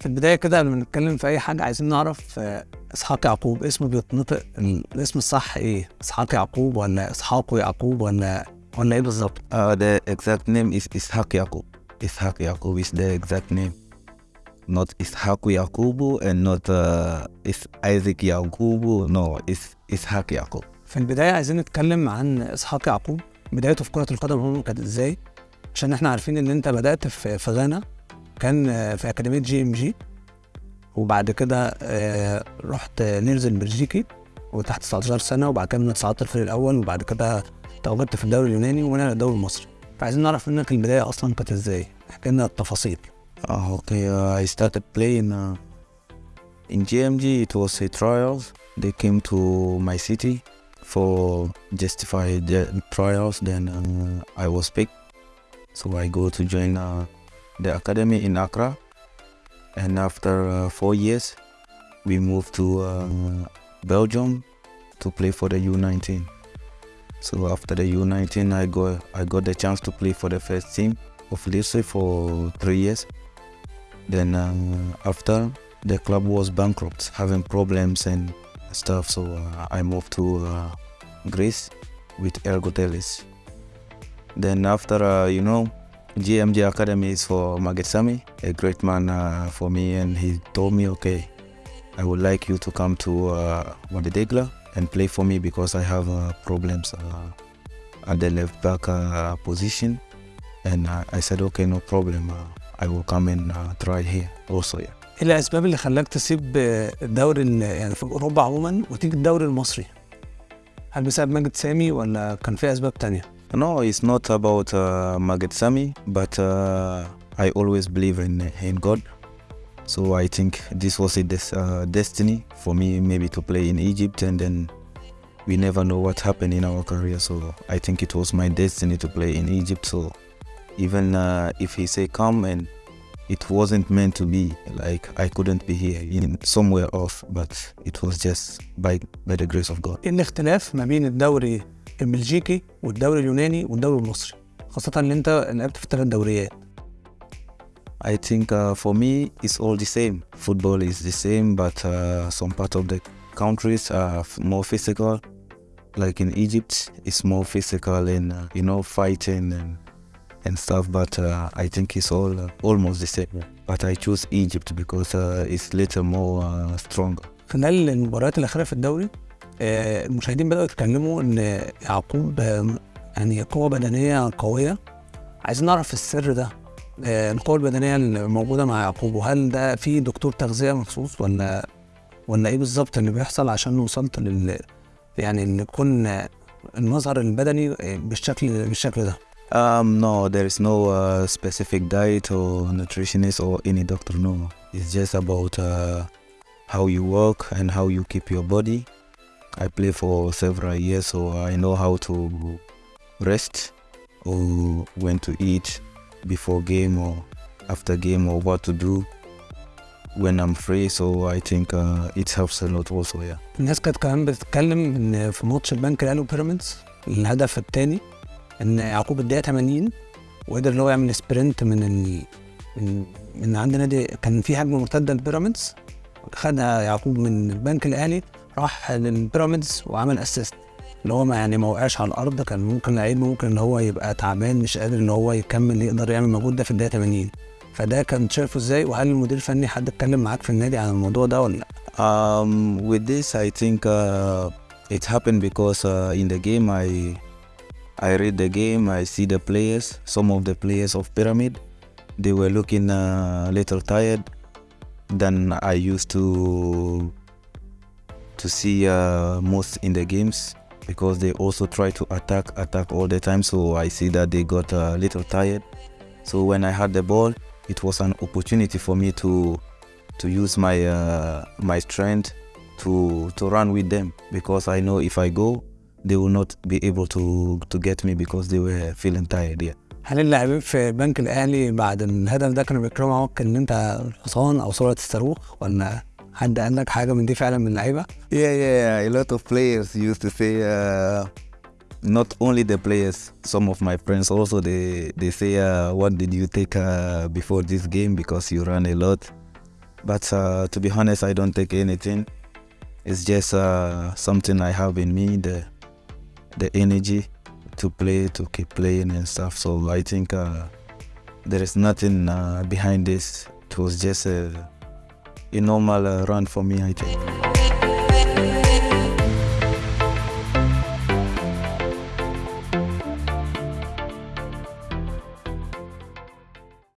في البداية كده قبل ما نتكلم في أي حاجة عايزين نعرف آه، إسحاق يعقوب اسمه بيتنطق ال- الاسم الصح إيه إسحاق يعقوب ولا إسحاق يعقوب ولا ولا إيه بالظبط Uh, the exact name is Ishaq Yaqub. Ishaq Yaqub is the exact name. Not Ishaq Yaqubu and not uh, is Isaac Yaqubu. No, it's Ishaq Yaqub. في البداية عايزين نتكلم عن إسحاق يعقوب بدايته في كرة القدم عموما كانت إزاي عشان إحنا عارفين إن أنت بدأت في غانا كان في أكاديمية GMG وبعد كده آه، رحت Lierse البلجيكي وتحت 19 سنة وبعد كده من صعدت الفريق الأول وبعد كده تواجدت في الدوري اليوناني ومنها الدوري المصري فعايزين نعرف منك البداية أصلا كانت إزاي احكي لنا التفاصيل Uh, okay, uh, I started playing uh, in GMG. It was a trials. They came to my city for justified the trials. Then uh, I was picked, so I go to join uh, the academy in Accra. And after uh, four years, we moved to uh, Belgium to play for the U19. So after the U19, I got I got the chance to play for the first team of Lille for three years. Then uh, after the club was bankrupt, having problems and stuff, so uh, I moved to uh, Greece with Ergotelis. Then after, uh, you know, GMG Academy is for Magetsami, a great man uh, for me, and he told me, okay, I would like you to come to uh, Wadidegla and play for me because I have uh, problems uh, at the left back uh, position. And uh, I said, okay, no problem. Uh, I will come and uh, try here also. Yeah. ايه الاسباب اللي خلاك تسيب آه، الدوري ال- يعني في اوروبا عموما وتيجي الدوري المصري هل بسبب ماجد سامي ولا كان في اسباب تانية No, it's not about uh, Magid Sami, but uh, I always believe in in God. So I think this was a des- uh, destiny for me, maybe to play in Egypt, and then we never know what happened in our career. So I think it was my destiny to play in Egypt. So even uh, if he say come and it wasn't meant to be, like I couldn't be here in somewhere else, but it was just by by the grace of God. ايه الاختلاف ما بين الدوري البلجيكي والدوري اليوناني والدوري المصري خاصة ان انت لعبت في ثلاث دوريات I think uh, for me it's all the same. Football is the same, but uh, some part of the countries are more physical. Like in Egypt, it's more physical and uh, you know fighting and and stuff. But uh, I think it's all uh, almost the same. But I choose Egypt because uh, it's little more uh, stronger. خلال المباريات الأخيرة في الدوري آه، المشاهدين بدأوا يتكلموا إن يعقوب آه، يعني قوة بدنية قوية عايزين نعرف السر ده آه، القوة البدنية اللي موجودة مع يعقوب وهل ده في دكتور تغذية مخصوص ولا ولا إيه بالظبط اللي بيحصل عشان وصلت لل يعني إن يكون آه، المظهر البدني آه، بالشكل بالشكل ده Um, no, there is no uh, specific diet or nutritionist or any doctor. No, it's just about uh, how you work and how you keep your body. I play for several years, so I know how to rest or when to eat before game or after game or what to do when I'm free. So I think uh, it helps a lot also. Yeah. الناس كانت كمان بتتكلم إن في ماتش البنك الأهلي وبيراميدز الهدف الثاني إن يعقوب الدقيقة 80 وقدر إن هو يعمل sprint من ال... من من عند نادي كان في هجمه مرتدة لبيراميدز خدها يعقوب من البنك الأهلي راح للبيراميدز وعمل assist اللي هو ما يعني ما وقعش على الأرض كان ممكن لعيب ممكن إن هو يبقى تعبان مش قادر إن هو يكمل يقدر يعمل مجهود ده في الدقيقة 80 فده كان شايفه إزاي وهل المدير الفني حد اتكلم معاك في النادي عن الموضوع ده ولا لأ؟ Um, with this, I think uh, it happened because uh, in the game I I read the game. I see the players. Some of the players of Pyramid, they were looking uh, a little tired than I used to to see uh, most in the games because they also try to attack attack all the time. So I see that they got a little tired. So when I had the ball, it was an opportunity for me to to use my uh, my strength to to run with them because I know if I go, they will not be able to to get me because they were feeling tired. Yeah. هل اللاعبين في البنك الاهلي بعد الهدف ده كانوا بيتكلموا معاك ان انت الحصان او سرعه الصاروخ ولا حد قال لك حاجه من دي فعلا من اللعيبه؟ Yeah, yeah. A lot of players used to say. Uh, not only the players, some of my friends also they they say, uh, "What did you take uh, before this game? Because you ran a lot." But uh, to be honest, I don't take anything. It's just uh, something I have in me, the the energy to play, to keep playing and stuff. So I think uh, there is nothing uh, behind this. It was just a, a normal uh, run for me, I think.